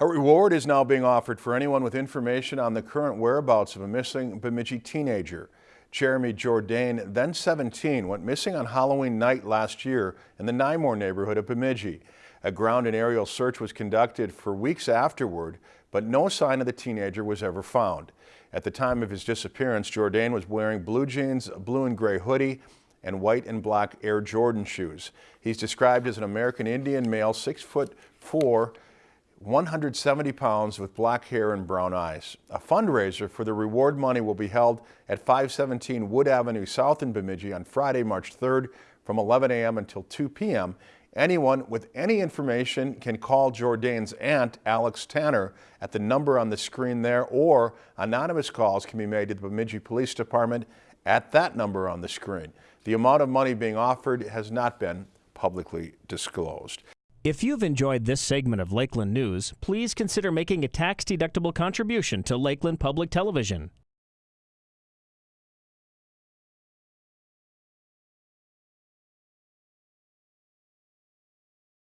A reward is now being offered for anyone with information on the current whereabouts of a missing Bemidji teenager. Jeremy Jourdain, then 17, went missing on Halloween night last year in the Nymore neighborhood of Bemidji. A ground and aerial search was conducted for weeks afterward, but no sign of the teenager was ever found. At the time of his disappearance, Jourdain was wearing blue jeans, a blue and gray hoodie, and white and black Air Jordan shoes. He's described as an American Indian male, six foot four, 170 pounds with black hair and brown eyes. A fundraiser for the reward money will be held at 517 Wood Avenue South in Bemidji on Friday, March 3rd from 11 a.m. until 2 p.m. Anyone with any information can call Jourdain's aunt, Alex Tanner, at the number on the screen there, or anonymous calls can be made to the Bemidji Police Department at that number on the screen. The amount of money being offered has not been publicly disclosed. If you've enjoyed this segment of Lakeland News, please consider making a tax-deductible contribution to Lakeland Public Television.